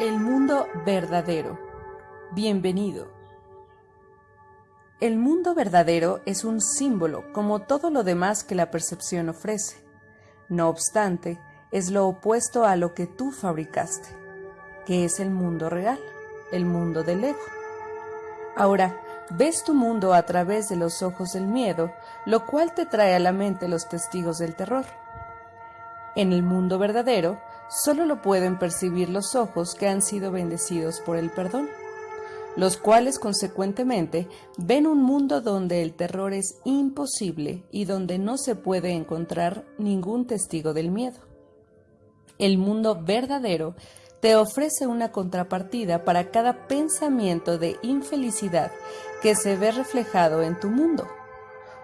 El mundo verdadero. Bienvenido. El mundo verdadero es un símbolo como todo lo demás que la percepción ofrece. No obstante, es lo opuesto a lo que tú fabricaste, que es el mundo real, el mundo del ego. Ahora, ves tu mundo a través de los ojos del miedo, lo cual te trae a la mente los testigos del terror. En el mundo verdadero, solo lo pueden percibir los ojos que han sido bendecidos por el perdón, los cuales consecuentemente ven un mundo donde el terror es imposible y donde no se puede encontrar ningún testigo del miedo. El mundo verdadero te ofrece una contrapartida para cada pensamiento de infelicidad que se ve reflejado en tu mundo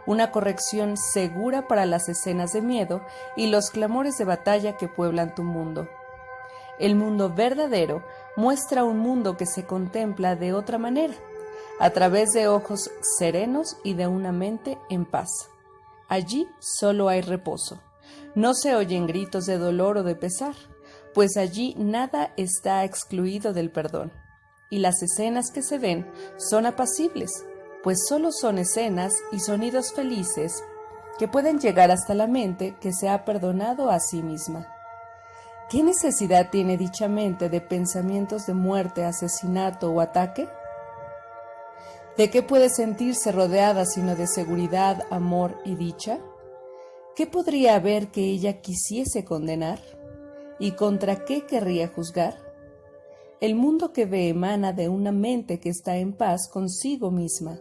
una corrección segura para las escenas de miedo y los clamores de batalla que pueblan tu mundo. El mundo verdadero muestra un mundo que se contempla de otra manera, a través de ojos serenos y de una mente en paz. Allí solo hay reposo. No se oyen gritos de dolor o de pesar, pues allí nada está excluido del perdón. Y las escenas que se ven son apacibles, pues solo son escenas y sonidos felices que pueden llegar hasta la mente que se ha perdonado a sí misma. ¿Qué necesidad tiene dicha mente de pensamientos de muerte, asesinato o ataque? ¿De qué puede sentirse rodeada sino de seguridad, amor y dicha? ¿Qué podría haber que ella quisiese condenar? ¿Y contra qué querría juzgar? El mundo que ve emana de una mente que está en paz consigo misma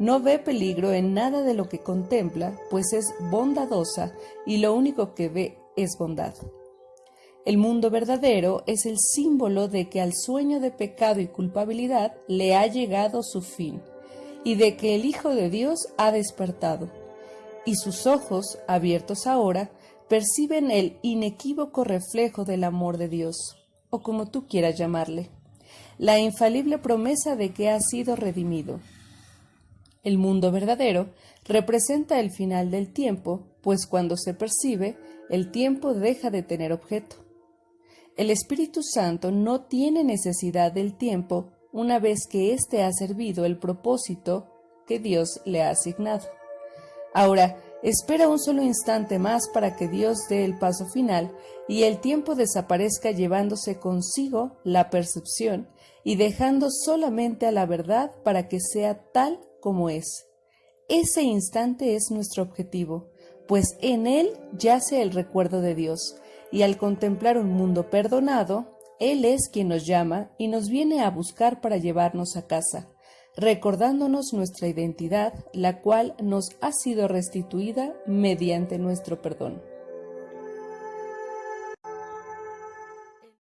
no ve peligro en nada de lo que contempla, pues es bondadosa y lo único que ve es bondad. El mundo verdadero es el símbolo de que al sueño de pecado y culpabilidad le ha llegado su fin, y de que el Hijo de Dios ha despertado, y sus ojos, abiertos ahora, perciben el inequívoco reflejo del amor de Dios, o como tú quieras llamarle, la infalible promesa de que ha sido redimido el mundo verdadero representa el final del tiempo, pues cuando se percibe, el tiempo deja de tener objeto. El Espíritu Santo no tiene necesidad del tiempo una vez que éste ha servido el propósito que Dios le ha asignado. Ahora, espera un solo instante más para que Dios dé el paso final y el tiempo desaparezca llevándose consigo la percepción y dejando solamente a la verdad para que sea tal como es. Ese instante es nuestro objetivo, pues en él yace el recuerdo de Dios, y al contemplar un mundo perdonado, Él es quien nos llama y nos viene a buscar para llevarnos a casa, recordándonos nuestra identidad, la cual nos ha sido restituida mediante nuestro perdón.